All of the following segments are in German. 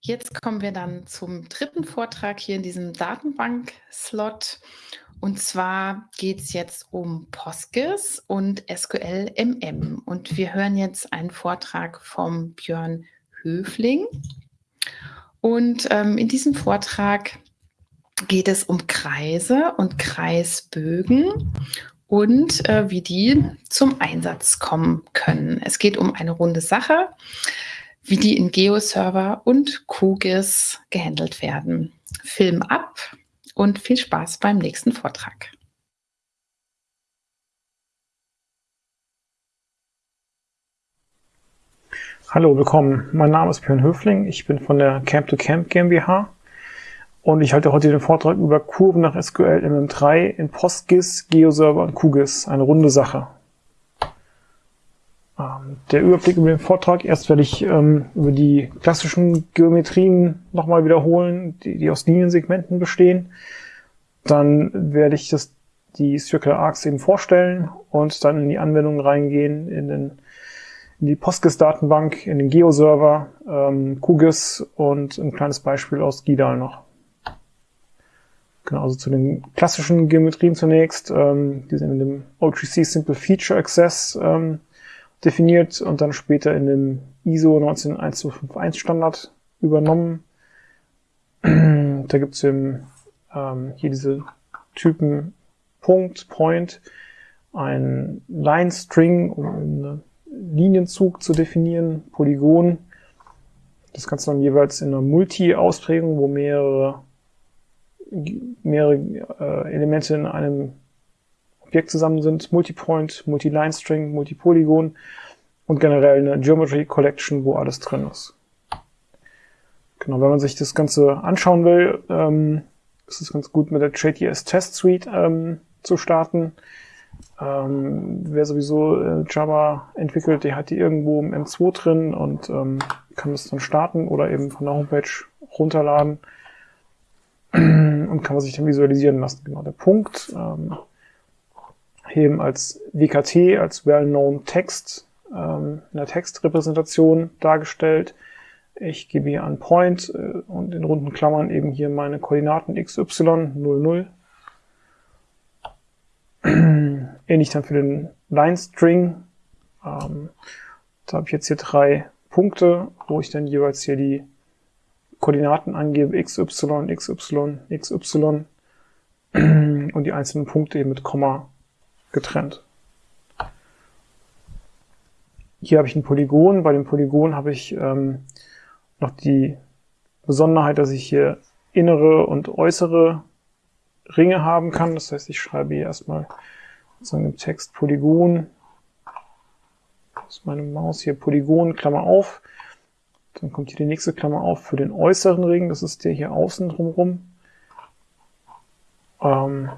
Jetzt kommen wir dann zum dritten Vortrag hier in diesem Datenbank-Slot. Und zwar geht es jetzt um PostGIS und SQL MM. Und wir hören jetzt einen Vortrag vom Björn Höfling. Und ähm, in diesem Vortrag geht es um Kreise und Kreisbögen und äh, wie die zum Einsatz kommen können. Es geht um eine runde Sache wie die in GeoServer und QGIS gehandelt werden. Film ab und viel Spaß beim nächsten Vortrag. Hallo, willkommen. Mein Name ist Björn Höfling. Ich bin von der Camp to Camp GmbH und ich halte heute den Vortrag über Kurven nach SQL MM3 in PostGIS, GeoServer und QGIS. Eine runde Sache. Der Überblick über den Vortrag. Erst werde ich ähm, über die klassischen Geometrien nochmal wiederholen, die, die aus Liniensegmenten bestehen. Dann werde ich das, die Circular Arcs eben vorstellen und dann in die Anwendungen reingehen, in, den, in die PostGIS-Datenbank, in den Geo-Server, ähm, QGIS und ein kleines Beispiel aus GIDAL noch. Genau, also zu den klassischen Geometrien zunächst. Ähm, die sind in dem OGC Simple Feature Access ähm, definiert und dann später in dem ISO 19151 Standard übernommen. da gibt's eben ähm, hier diese Typen Punkt, Point, ein Line String, um einen Linienzug zu definieren, Polygon. Das Ganze dann jeweils in einer Multi-Ausprägung, wo mehrere, mehrere äh, Elemente in einem Objekt zusammen sind, Multipoint, Multi-Line-String, Multipolygon und generell eine Geometry Collection, wo alles drin ist. Genau, wenn man sich das Ganze anschauen will, ähm, ist es ganz gut mit der JTS Test Suite ähm, zu starten. Ähm, wer sowieso äh, Java entwickelt, der hat die irgendwo im M2 drin und ähm, kann das dann starten oder eben von der Homepage runterladen und kann man sich dann visualisieren lassen. Genau, der Punkt. Ähm, eben als WKT, als Well-Known Text, ähm, in der Textrepräsentation dargestellt. Ich gebe hier einen Point äh, und in runden Klammern eben hier meine Koordinaten xy 00. Ähnlich dann für den Line String. Ähm, da habe ich jetzt hier drei Punkte, wo ich dann jeweils hier die Koordinaten angebe, xy, xy, xy und die einzelnen Punkte eben mit Komma getrennt. Hier habe ich ein Polygon. Bei dem Polygon habe ich ähm, noch die Besonderheit, dass ich hier innere und äußere Ringe haben kann. Das heißt, ich schreibe hier erstmal sozusagen im Text Polygon. Das ist meine Maus hier Polygon, Klammer auf. Dann kommt hier die nächste Klammer auf für den äußeren Ring. Das ist der hier außen drumherum. Ähm,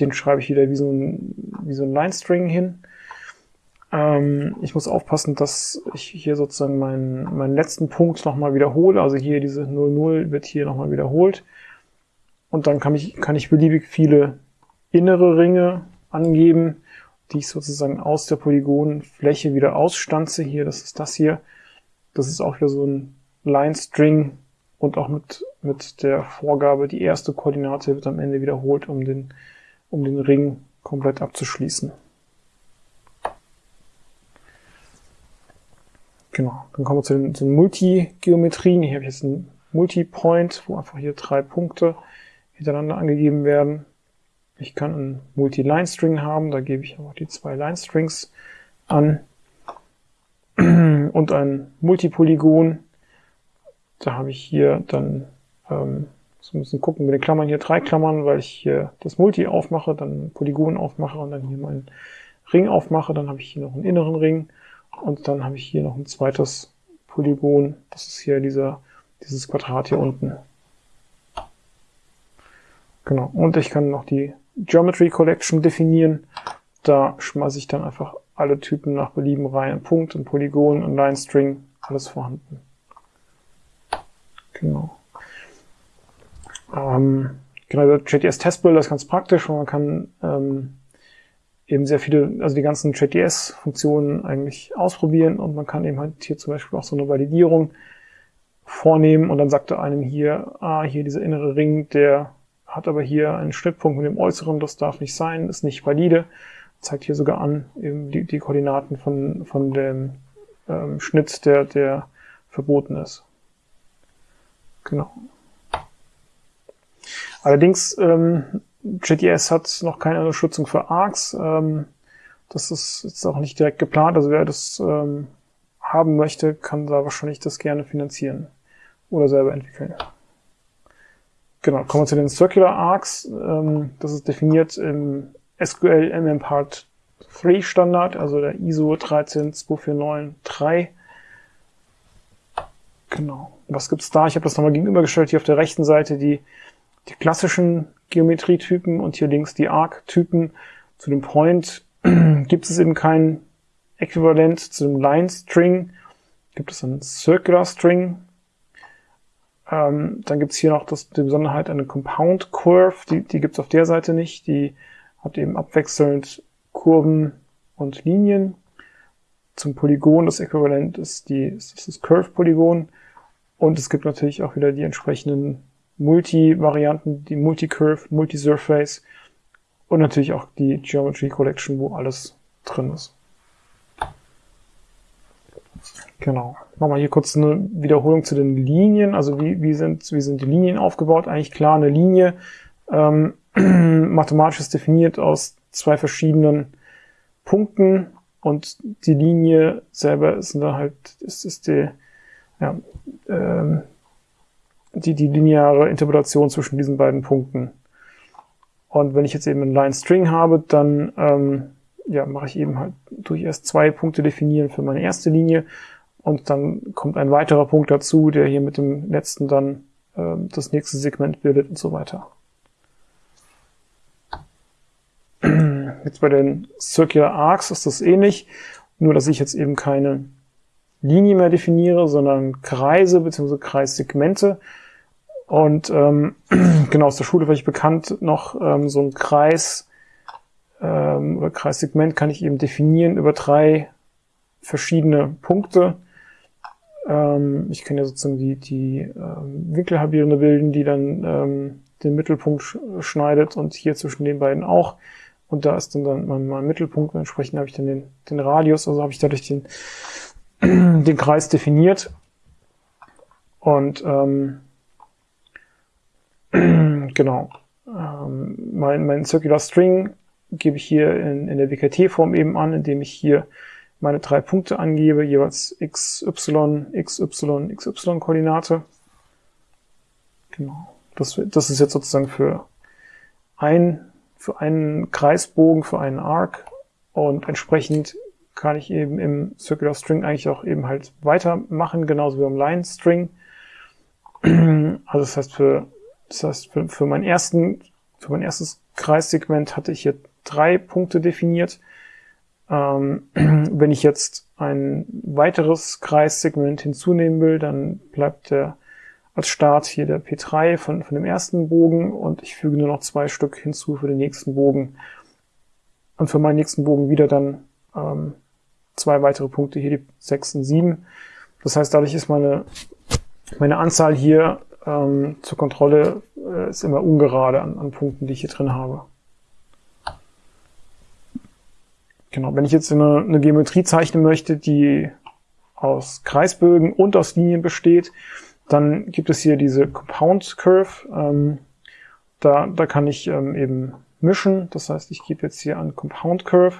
den schreibe ich wieder wie so ein, wie so ein Line-String hin. Ähm, ich muss aufpassen, dass ich hier sozusagen meinen, meinen letzten Punkt nochmal wiederhole. Also hier diese 00 wird hier nochmal wiederholt. Und dann kann ich, kann ich beliebig viele innere Ringe angeben, die ich sozusagen aus der Polygonfläche wieder ausstanze. Hier, das ist das hier. Das ist auch wieder so ein Line-String und auch mit, mit der Vorgabe, die erste Koordinate wird am Ende wiederholt, um den um den Ring komplett abzuschließen. Genau, dann kommen wir zu den, den Multi-Geometrien. Hier habe ich jetzt einen Multi-Point, wo einfach hier drei Punkte hintereinander angegeben werden. Ich kann einen Multi-Line-String haben, da gebe ich auch die zwei Line-Strings an. Und ein Multipolygon, da habe ich hier dann ähm, so ein bisschen gucken mit den Klammern hier drei Klammern, weil ich hier das Multi aufmache, dann Polygon aufmache und dann hier meinen Ring aufmache. Dann habe ich hier noch einen inneren Ring und dann habe ich hier noch ein zweites Polygon. Das ist hier dieser, dieses Quadrat hier unten. Genau. Und ich kann noch die Geometry Collection definieren. Da schmeiße ich dann einfach alle Typen nach Belieben rein. Ein Punkt, ein Polygon, ein Line String, alles vorhanden. Genau. Ähm, genau, JTS Testbuilder ist ganz praktisch, weil man kann ähm, eben sehr viele, also die ganzen JTS-Funktionen eigentlich ausprobieren und man kann eben halt hier zum Beispiel auch so eine Validierung vornehmen und dann sagt er einem hier, ah, hier dieser innere Ring, der hat aber hier einen Schnittpunkt mit dem äußeren, das darf nicht sein, ist nicht valide. Zeigt hier sogar an, eben die, die Koordinaten von, von dem ähm, Schnitt, der, der verboten ist. Genau. Allerdings, ähm, JTS hat noch keine Unterstützung für ARCs. Ähm, das ist jetzt auch nicht direkt geplant. Also wer das ähm, haben möchte, kann da wahrscheinlich das gerne finanzieren oder selber entwickeln. Genau, kommen wir zu den Circular Arcs. Ähm, das ist definiert im SQL MM Part 3 Standard, also der ISO 13249-3. Genau. Was gibt's da? Ich habe das nochmal gegenübergestellt. Hier auf der rechten Seite die, die klassischen Geometrietypen und hier links die Arc-Typen. Zu dem Point gibt es eben kein Äquivalent zu dem Line String. Gibt es einen Circular String. Ähm, dann gibt es hier noch das, die Besonderheit eine Compound Curve. Die, die gibt es auf der Seite nicht. Die hat eben abwechselnd Kurven und Linien. Zum Polygon, das Äquivalent ist, die, ist das Curve-Polygon. Und es gibt natürlich auch wieder die entsprechenden Multi-Varianten, die Multi-Curve, Multi-Surface und natürlich auch die Geometry Collection, wo alles drin ist. Genau. Wir hier kurz eine Wiederholung zu den Linien. Also wie, wie, sind, wie sind die Linien aufgebaut? Eigentlich klar, eine Linie ähm, mathematisch ist definiert aus zwei verschiedenen Punkten und die Linie selber ist dann halt, ist, ist die, ja, ähm, die, die lineare Interpretation zwischen diesen beiden Punkten. Und wenn ich jetzt eben einen Line String habe, dann ähm, ja, mache ich eben halt durch erst zwei Punkte definieren für meine erste Linie und dann kommt ein weiterer Punkt dazu, der hier mit dem letzten dann äh, das nächste Segment bildet und so weiter. Jetzt bei den Circular Arcs ist das ähnlich, nur dass ich jetzt eben keine Linie mehr definiere, sondern Kreise bzw. Kreissegmente. Und ähm, genau aus der Schule war ich bekannt noch ähm, so ein Kreis ähm, oder Kreissegment kann ich eben definieren über drei verschiedene Punkte. Ähm, ich kann ja sozusagen die, die ähm, Winkelhalbierende bilden, die dann ähm, den Mittelpunkt sch schneidet und hier zwischen den beiden auch. Und da ist dann, dann mein, mein Mittelpunkt. Entsprechend habe ich dann den, den Radius, also habe ich dadurch den, den Kreis definiert. Und ähm, genau. Ähm, mein, mein Circular String gebe ich hier in, in der WKT-Form eben an, indem ich hier meine drei Punkte angebe, jeweils x, y, x, y, x, y Koordinate. Genau. Das, das ist jetzt sozusagen für ein, für einen Kreisbogen, für einen Arc und entsprechend kann ich eben im Circular String eigentlich auch eben halt weitermachen, genauso wie im Line String. Also das heißt für, das heißt für, für meinen ersten, für mein erstes Kreissegment hatte ich hier drei Punkte definiert. Ähm, wenn ich jetzt ein weiteres Kreissegment hinzunehmen will, dann bleibt der als Start hier der P3 von, von dem ersten Bogen und ich füge nur noch zwei Stück hinzu für den nächsten Bogen. Und für meinen nächsten Bogen wieder dann ähm, zwei weitere Punkte, hier die 6 und 7. Das heißt, dadurch ist meine, meine Anzahl hier ähm, zur Kontrolle äh, ist immer ungerade an, an Punkten, die ich hier drin habe. Genau, wenn ich jetzt eine, eine Geometrie zeichnen möchte, die aus Kreisbögen und aus Linien besteht, dann gibt es hier diese Compound Curve. Ähm, da, da kann ich ähm, eben mischen. Das heißt, ich gebe jetzt hier an Compound Curve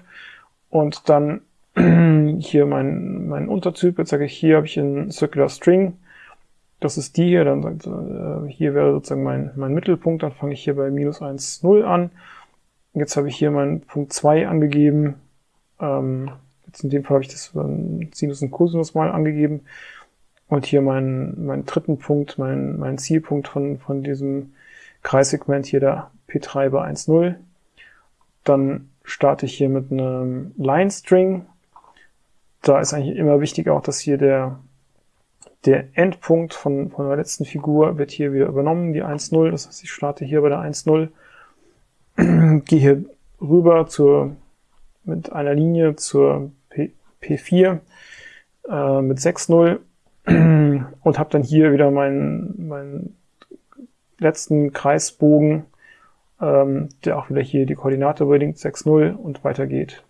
und dann hier mein, mein Untertyp. Jetzt sage ich, hier habe ich einen Circular String. Das ist die hier. Dann äh, hier wäre sozusagen mein, mein Mittelpunkt. Dann fange ich hier bei minus 1, 0 an. Jetzt habe ich hier meinen Punkt 2 angegeben. Ähm, jetzt in dem Fall habe ich das Sinus und Cosinus mal angegeben. Und hier meinen mein dritten Punkt, mein, mein Zielpunkt von, von diesem Kreissegment hier der P3 bei 1,0. Dann starte ich hier mit einem Line String. Da ist eigentlich immer wichtig auch, dass hier der, der Endpunkt von, von der letzten Figur wird hier wieder übernommen, die 1,0. Das heißt, ich starte hier bei der 1,0, gehe hier rüber zur mit einer Linie zur P, P4 äh, mit 6,0 und habe dann hier wieder meinen, meinen letzten Kreisbogen, ähm, der auch wieder hier die Koordinate überlinkt, 6,0 und weitergeht.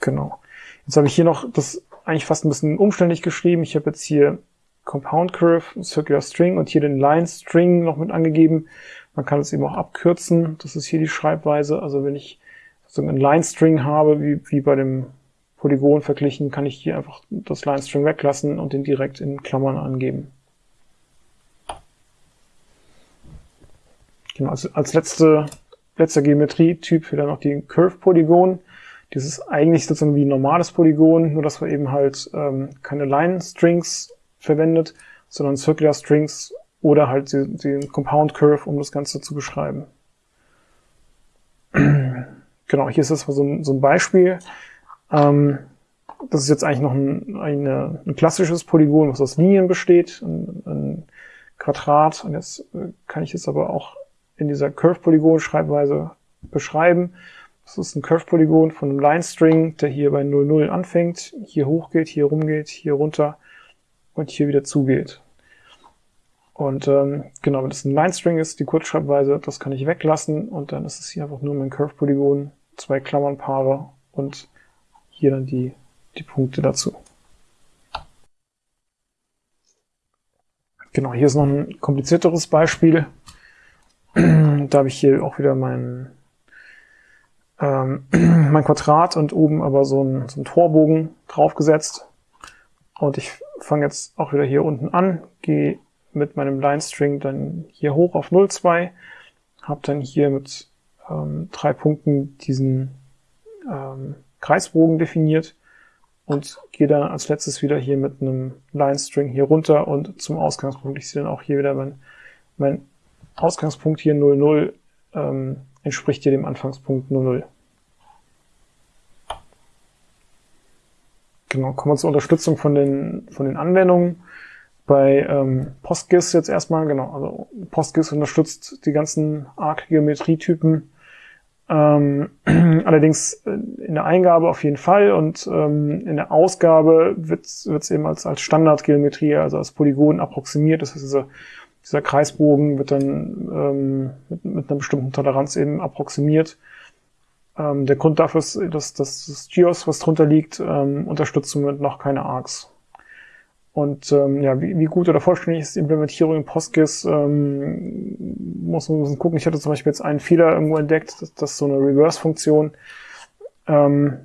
Genau. Jetzt habe ich hier noch das eigentlich fast ein bisschen umständlich geschrieben. Ich habe jetzt hier Compound Curve, Circular String und hier den Line String noch mit angegeben. Man kann es eben auch abkürzen. Das ist hier die Schreibweise. Also wenn ich so einen Line String habe, wie, wie bei dem Polygon verglichen, kann ich hier einfach das Line String weglassen und den direkt in Klammern angeben. Genau, also als letzte, letzter Geometrietyp wieder noch die Curve-Polygon. Das ist eigentlich sozusagen wie ein normales Polygon, nur dass wir eben halt ähm, keine Line-Strings verwendet, sondern Circular Strings oder halt den, den Compound Curve, um das Ganze zu beschreiben. genau, hier ist das so ein, so ein Beispiel. Ähm, das ist jetzt eigentlich noch ein, eine, ein klassisches Polygon, was aus Linien besteht, ein, ein Quadrat. Und jetzt äh, kann ich es aber auch in dieser Curve-Polygon-Schreibweise beschreiben. Das ist ein Curve-Polygon von einem Line-String, der hier bei 0,0 anfängt, hier hochgeht, hier rumgeht, hier runter und hier wieder zugeht. Und ähm, genau, wenn das ein Line-String ist, die Kurzschreibweise, das kann ich weglassen und dann ist es hier einfach nur mein Curve-Polygon, zwei Klammernpaare und hier dann die, die Punkte dazu. Genau, hier ist noch ein komplizierteres Beispiel. da habe ich hier auch wieder mein, ähm, mein Quadrat und oben aber so ein, so ein Torbogen draufgesetzt. Und ich fange jetzt auch wieder hier unten an, gehe mit meinem Line String dann hier hoch auf 0,2, habe dann hier mit ähm, drei Punkten diesen ähm, Kreisbogen definiert und gehe dann als letztes wieder hier mit einem Line String hier runter und zum Ausgangspunkt. Ich sehe dann auch hier wieder mein, mein Ausgangspunkt hier 00 ähm, entspricht hier dem Anfangspunkt 00. Genau, kommen wir zur Unterstützung von den, von den Anwendungen. Bei ähm, PostGIS jetzt erstmal, genau, also PostGIS unterstützt die ganzen ARC-Geometrietypen. Ähm, allerdings in der Eingabe auf jeden Fall und ähm, in der Ausgabe wird es eben als, als Standardgeometrie, also als Polygon approximiert. Das heißt, diese dieser Kreisbogen wird dann ähm, mit, mit einer bestimmten Toleranz eben approximiert. Ähm, der Grund dafür ist, dass, dass das GIOS, was drunter liegt, ähm, unterstützt somit noch keine ARCs. Und ähm, ja, wie, wie gut oder vollständig ist die Implementierung in PostGIS, ähm, muss man gucken. Ich hatte zum Beispiel jetzt einen Fehler irgendwo entdeckt, dass, dass so eine Reverse-Funktion ähm,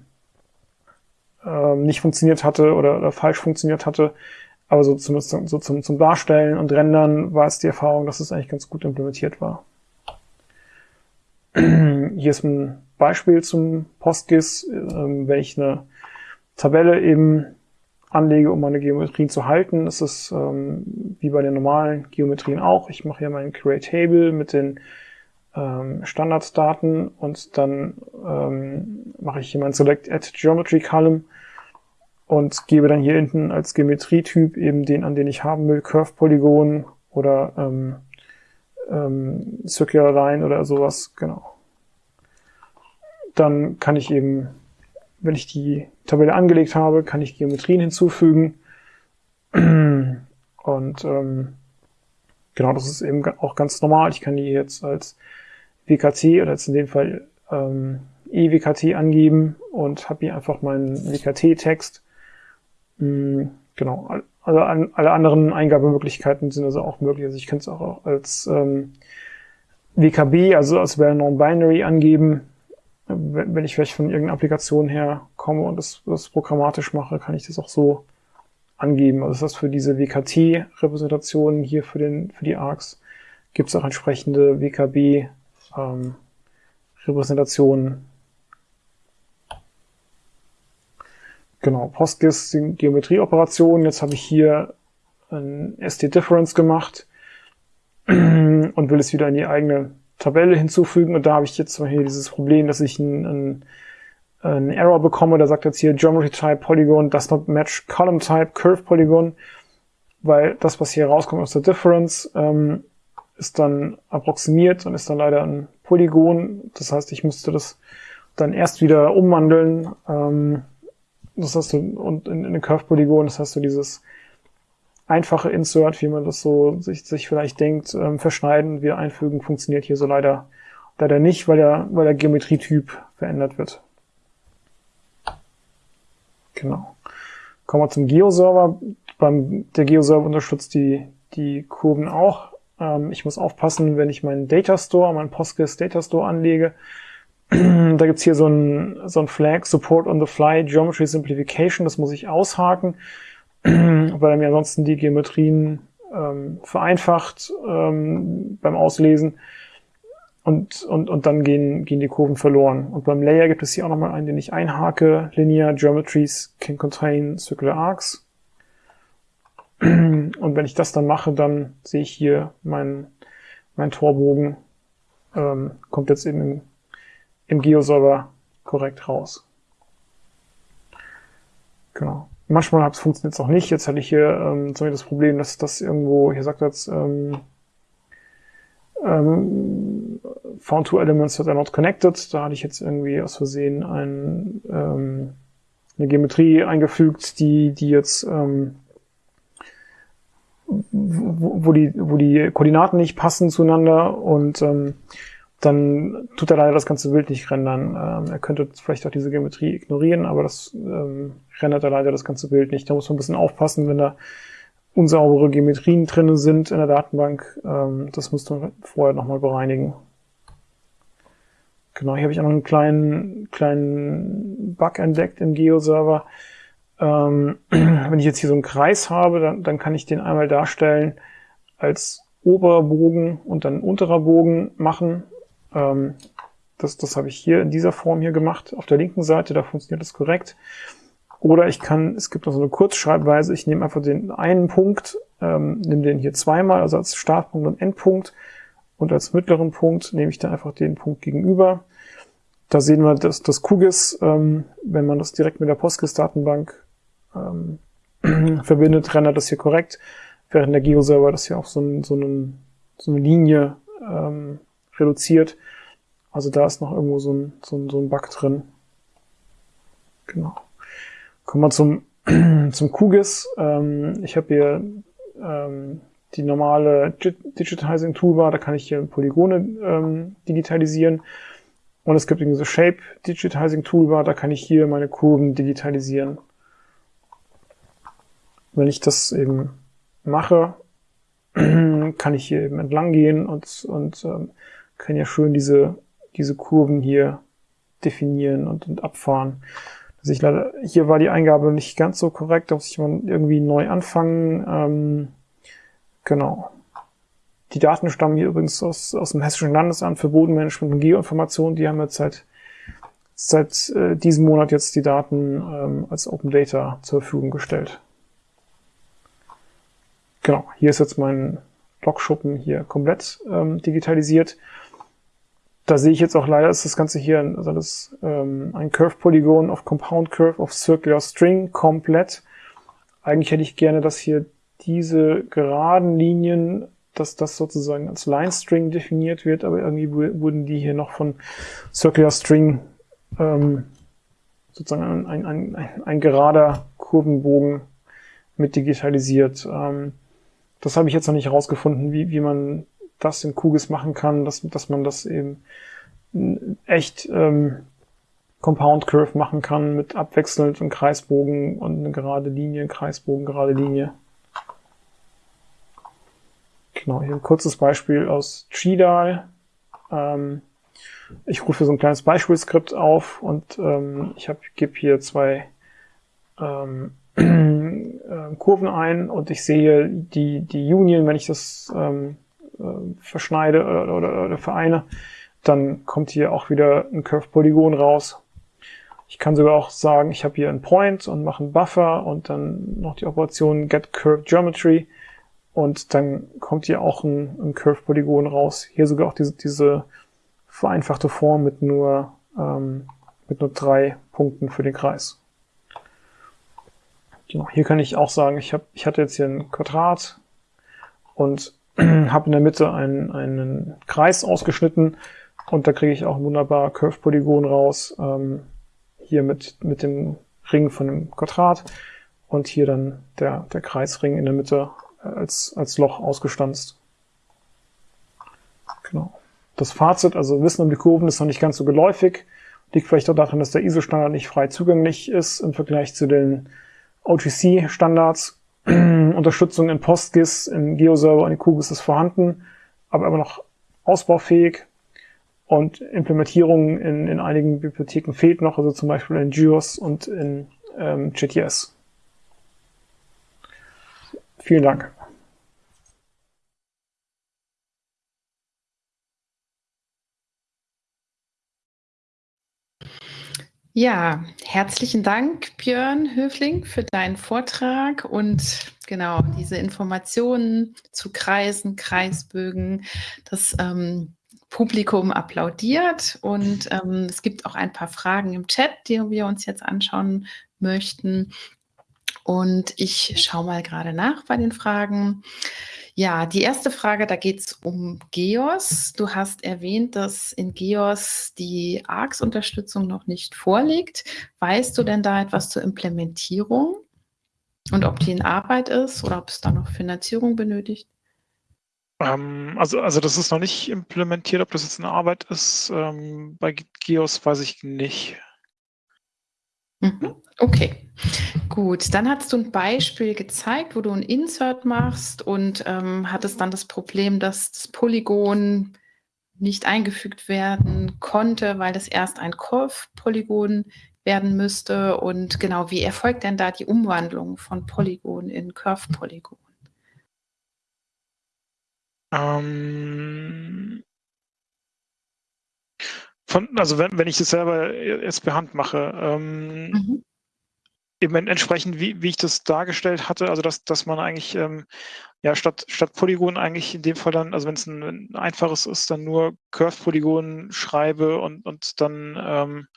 ähm, nicht funktioniert hatte oder, oder falsch funktioniert hatte. Aber so, zumindest so zum, zum Darstellen und Rendern war es die Erfahrung, dass es eigentlich ganz gut implementiert war. Hier ist ein Beispiel zum PostGIS, ähm, wenn ich eine Tabelle eben anlege, um meine Geometrien zu halten. Das ist ähm, wie bei den normalen Geometrien auch. Ich mache hier meinen Create Table mit den ähm, Standarddaten und dann ähm, mache ich hier mein Select Add Geometry Column und gebe dann hier hinten als Geometrietyp eben den, an den ich haben will, Curve Polygon oder ähm, ähm, Circular Line oder sowas, genau. Dann kann ich eben, wenn ich die Tabelle angelegt habe, kann ich Geometrien hinzufügen. Und ähm, genau, das ist eben auch ganz normal. Ich kann die jetzt als WKT oder jetzt in dem Fall ähm, EWKT angeben und habe hier einfach meinen WKT-Text Mm, genau. Also an, alle anderen Eingabemöglichkeiten sind also auch möglich. Also ich kann es auch als ähm, WKB, also als Non-Binary angeben. Wenn, wenn ich vielleicht von irgendeiner Applikation her komme und das, das programmatisch mache, kann ich das auch so angeben. Also das heißt, für diese WKT-Repräsentationen hier für, den, für die ARCs gibt es auch entsprechende WKB-Repräsentationen, ähm, Genau, PostGIS sind Geometrieoperationen. Jetzt habe ich hier ein ST-Difference gemacht und will es wieder in die eigene Tabelle hinzufügen. Und da habe ich jetzt zum Beispiel dieses Problem, dass ich einen, einen Error bekomme. Da sagt jetzt hier Geometry Type Polygon does not match Column Type Curve Polygon, weil das, was hier rauskommt aus der Difference, ähm, ist dann approximiert und ist dann leider ein Polygon. Das heißt, ich müsste das dann erst wieder umwandeln. Ähm, das hast du, und in, in den Curve-Polygon, das hast du dieses einfache Insert, wie man das so sich, sich vielleicht denkt, ähm, verschneiden, wieder einfügen, funktioniert hier so leider, leider nicht, weil der, weil der Geometrietyp verändert wird. Genau. Kommen wir zum Geo-Server. Beim, der Geo-Server unterstützt die, die Kurven auch. Ähm, ich muss aufpassen, wenn ich meinen Data Store, meinen Postgres Data Store anlege. Da gibt's hier so ein, so ein Flag, Support on the Fly, Geometry Simplification. Das muss ich aushaken, weil er mir ansonsten die Geometrien ähm, vereinfacht ähm, beim Auslesen und, und, und dann gehen, gehen die Kurven verloren. Und beim Layer gibt es hier auch nochmal einen, den ich einhake. Linear Geometries can contain circular arcs. Und wenn ich das dann mache, dann sehe ich hier mein, mein Torbogen ähm, kommt jetzt eben im, im Geoserver korrekt raus. Genau. Manchmal funktioniert es auch nicht. Jetzt hatte ich hier ähm, zum Beispiel das Problem, dass das irgendwo, hier sagt jetzt, ähm, ähm, found two elements that are not connected. Da hatte ich jetzt irgendwie aus Versehen ein, ähm, eine Geometrie eingefügt, die, die jetzt ähm, wo, wo, die, wo die Koordinaten nicht passen zueinander und ähm, dann tut er leider das ganze Bild nicht rendern. Ähm, er könnte vielleicht auch diese Geometrie ignorieren, aber das ähm, rendert er leider das ganze Bild nicht. Da muss man ein bisschen aufpassen, wenn da unsaubere Geometrien drin sind in der Datenbank. Ähm, das muss man vorher nochmal bereinigen. Genau, hier habe ich auch noch einen kleinen, kleinen Bug entdeckt im Geo-Server. Ähm, wenn ich jetzt hier so einen Kreis habe, dann, dann kann ich den einmal darstellen als oberer Bogen und dann unterer Bogen machen. Ähm, das, das habe ich hier in dieser Form hier gemacht. Auf der linken Seite, da funktioniert das korrekt. Oder ich kann, es gibt noch so eine Kurzschreibweise, ich nehme einfach den einen Punkt, ähm, nehme den hier zweimal, also als Startpunkt und Endpunkt. Und als mittleren Punkt nehme ich dann einfach den Punkt gegenüber. Da sehen wir, dass das QGIS, ähm, wenn man das direkt mit der PostGIS-Datenbank ähm, verbindet, rendert das hier korrekt, während der Geo-Server das hier auf so, ein, so, einen, so eine Linie ähm, reduziert. Also da ist noch irgendwo so ein, so ein, so ein Bug drin. Genau. Kommen wir zum, zum QGIS. Ähm, ich habe hier ähm, die normale Digitizing Toolbar, da kann ich hier Polygone ähm, digitalisieren. Und es gibt irgendwie so Shape Digitizing Toolbar, da kann ich hier meine Kurven digitalisieren. Wenn ich das eben mache, kann ich hier eben entlang gehen und, und ähm, kann ja schön diese, diese Kurven hier definieren und, und abfahren. Also ich leider, hier war die Eingabe nicht ganz so korrekt, da muss ich mal irgendwie neu anfangen. Ähm, genau. Die Daten stammen hier übrigens aus, aus dem Hessischen Landesamt für Bodenmanagement und Geoinformation. Die haben jetzt seit, seit äh, diesem Monat jetzt die Daten ähm, als Open Data zur Verfügung gestellt. Genau, hier ist jetzt mein Logschuppen hier komplett ähm, digitalisiert. Da sehe ich jetzt auch leider, ist das Ganze hier also das, ähm, ein Curve Polygon of Compound Curve of Circular String komplett. Eigentlich hätte ich gerne, dass hier diese geraden Linien, dass das sozusagen als Line String definiert wird, aber irgendwie wurden die hier noch von Circular String ähm, sozusagen ein, ein, ein, ein gerader Kurvenbogen mit digitalisiert. Ähm, das habe ich jetzt noch nicht herausgefunden, wie, wie man das in QGIS machen kann, dass, dass man das eben echt ähm, Compound Curve machen kann mit abwechselnd einem Kreisbogen und eine gerade Linie, Kreisbogen, gerade Linie. Genau, hier ein kurzes Beispiel aus Chidal. Ähm, ich rufe so ein kleines Beispielskript auf und ähm, ich gebe hier zwei ähm, äh, Kurven ein und ich sehe die, die Union, wenn ich das ähm, äh, verschneide oder, oder, oder vereine, dann kommt hier auch wieder ein Curve Polygon raus. Ich kann sogar auch sagen, ich habe hier einen Point und mache einen Buffer und dann noch die Operation Get Curve Geometry und dann kommt hier auch ein, ein Curve Polygon raus. Hier sogar auch diese, diese vereinfachte Form mit nur, ähm, mit nur drei Punkten für den Kreis. Genau, hier kann ich auch sagen, ich, hab, ich hatte jetzt hier ein Quadrat und habe in der Mitte einen, einen Kreis ausgeschnitten und da kriege ich auch wunderbar Curve-Polygon raus, ähm, hier mit, mit dem Ring von dem Quadrat. und hier dann der, der Kreisring in der Mitte als, als Loch ausgestanzt. Genau. Das Fazit, also Wissen um die Kurven ist noch nicht ganz so geläufig. Liegt vielleicht auch daran, dass der ISO-Standard nicht frei zugänglich ist im Vergleich zu den OGC-Standards. Unterstützung in PostGIS, in GeoServer und in QGIS ist vorhanden, aber immer noch ausbaufähig. Und Implementierung in, in einigen Bibliotheken fehlt noch, also zum Beispiel in GeoS und in ähm, JTS. Vielen Dank. Ja, herzlichen Dank, Björn Höfling, für deinen Vortrag und genau diese Informationen zu Kreisen, Kreisbögen. Das ähm, Publikum applaudiert und ähm, es gibt auch ein paar Fragen im Chat, die wir uns jetzt anschauen möchten. Und ich schaue mal gerade nach bei den Fragen. Ja, die erste Frage, da geht es um GEOS. Du hast erwähnt, dass in GEOS die ARCS-Unterstützung noch nicht vorliegt. Weißt du denn da etwas zur Implementierung und ob die in Arbeit ist oder ob es da noch Finanzierung benötigt? Ähm, also, also das ist noch nicht implementiert, ob das jetzt in Arbeit ist. Ähm, bei GEOS weiß ich nicht. Mhm. Okay, gut. Dann hast du ein Beispiel gezeigt, wo du ein Insert machst und ähm, hattest dann das Problem, dass das Polygon nicht eingefügt werden konnte, weil das erst ein Curve-Polygon werden müsste. Und genau, wie erfolgt denn da die Umwandlung von Polygon in Curve-Polygon? Ähm, von, also wenn, wenn ich das selber jetzt per Hand mache, ähm, mhm. eben entsprechend, wie, wie ich das dargestellt hatte, also dass, dass man eigentlich ähm, ja statt, statt Polygon eigentlich in dem Fall dann, also wenn es ein, ein, einfaches ist, dann nur Curve-Polygon schreibe und, und dann ähm,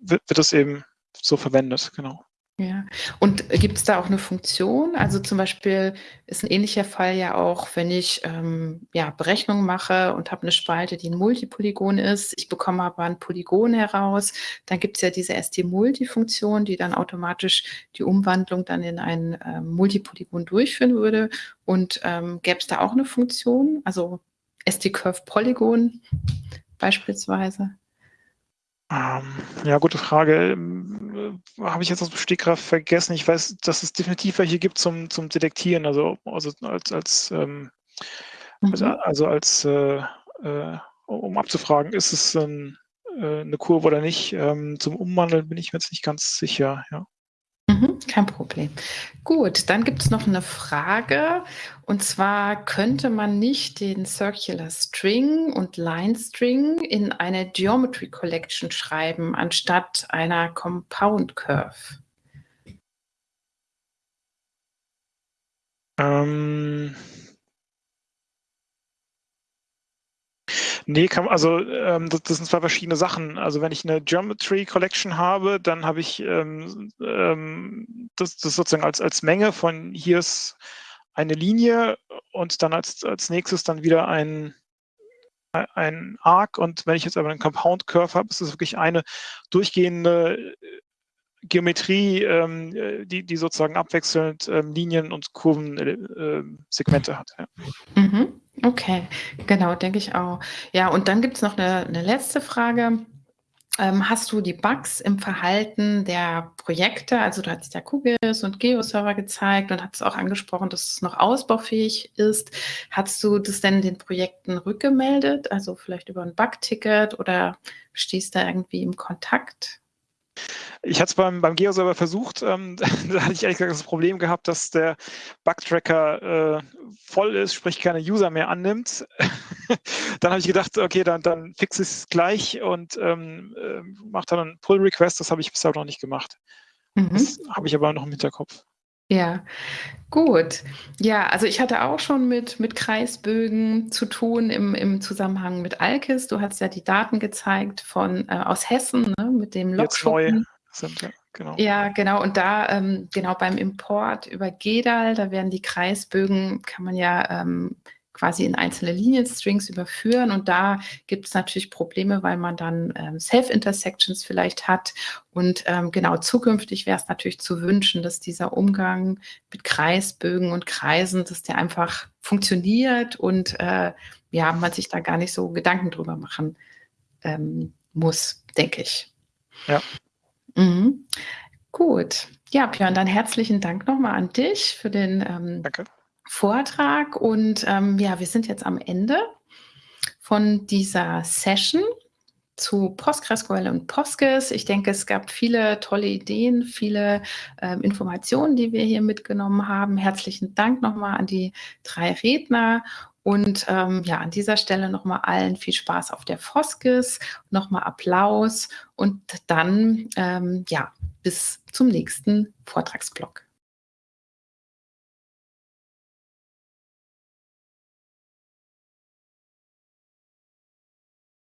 wird, wird das eben so verwendet, genau. Ja, und gibt es da auch eine Funktion? Also zum Beispiel ist ein ähnlicher Fall ja auch, wenn ich ähm, ja, Berechnungen mache und habe eine Spalte, die ein Multipolygon ist. Ich bekomme aber ein Polygon heraus. Dann gibt es ja diese ST-Multi-Funktion, die dann automatisch die Umwandlung dann in ein ähm, Multipolygon durchführen würde. Und ähm, gäbe es da auch eine Funktion? Also ST-Curve-Polygon beispielsweise? Ähm, ja, gute Frage. Ähm, äh, Habe ich jetzt aus dem Stegreif vergessen. Ich weiß, dass es definitiv welche gibt zum, zum Detektieren, also, also als, als, ähm, mhm. also, also, als äh, äh, um abzufragen, ist es ein, äh, eine Kurve oder nicht. Ähm, zum Umwandeln bin ich mir jetzt nicht ganz sicher, ja. Kein Problem. Gut, dann gibt es noch eine Frage. Und zwar könnte man nicht den Circular String und Line String in eine Geometry Collection schreiben, anstatt einer Compound Curve? Ähm, Nee, kann, also ähm, das, das, sind zwei verschiedene Sachen. Also wenn ich eine Geometry Collection habe, dann habe ich ähm, ähm, das, das sozusagen als, als Menge von hier ist eine Linie und dann als, als nächstes dann wieder ein, ein Arc. Und wenn ich jetzt aber einen Compound Curve habe, ist es wirklich eine durchgehende Geometrie, ähm, die, die sozusagen abwechselnd ähm, Linien und Kurvensegmente äh, hat. Ja. Mhm. Okay, genau, denke ich auch. Ja, und dann gibt es noch eine, eine letzte Frage. Ähm, hast du die Bugs im Verhalten der Projekte, also du hast ja QGIS und GeoServer gezeigt und hast auch angesprochen, dass es noch ausbaufähig ist. Hast du das denn den Projekten rückgemeldet, also vielleicht über ein Bugticket oder stehst da irgendwie im Kontakt? Ich hatte es beim, beim Geo-Server versucht, ähm, da hatte ich ehrlich gesagt das Problem gehabt, dass der Bug-Tracker äh, voll ist, sprich keine User mehr annimmt. dann habe ich gedacht, okay, dann, dann fixe ich es gleich und ähm, äh, mache dann einen Pull-Request. Das habe ich bisher noch nicht gemacht. Mhm. Das habe ich aber noch im Hinterkopf. Ja, gut. Ja, also ich hatte auch schon mit, mit Kreisbögen zu tun im, im Zusammenhang mit Alkis. Du hast ja die Daten gezeigt von äh, aus Hessen ne, mit dem Lokschuppen. Sind, ja, genau. Ja, genau. Und da, ähm, genau beim Import über GEDAL, da werden die Kreisbögen, kann man ja ähm, quasi in einzelne Linienstrings überführen. Und da gibt es natürlich Probleme, weil man dann ähm, Self-Intersections vielleicht hat. Und ähm, genau, zukünftig wäre es natürlich zu wünschen, dass dieser Umgang mit Kreisbögen und Kreisen, dass der einfach funktioniert und äh, ja, man sich da gar nicht so Gedanken drüber machen ähm, muss, denke ich. Ja. Mhm. Gut. Ja, Björn, dann herzlichen Dank nochmal an dich für den ähm, Danke. Vortrag. Und ähm, ja, wir sind jetzt am Ende von dieser Session zu PostgreSQL und Postgres. Ich denke, es gab viele tolle Ideen, viele ähm, Informationen, die wir hier mitgenommen haben. Herzlichen Dank nochmal an die drei Redner. Und ähm, ja, an dieser Stelle nochmal allen viel Spaß auf der Foskes, nochmal Applaus und dann, ähm, ja, bis zum nächsten Vortragsblock.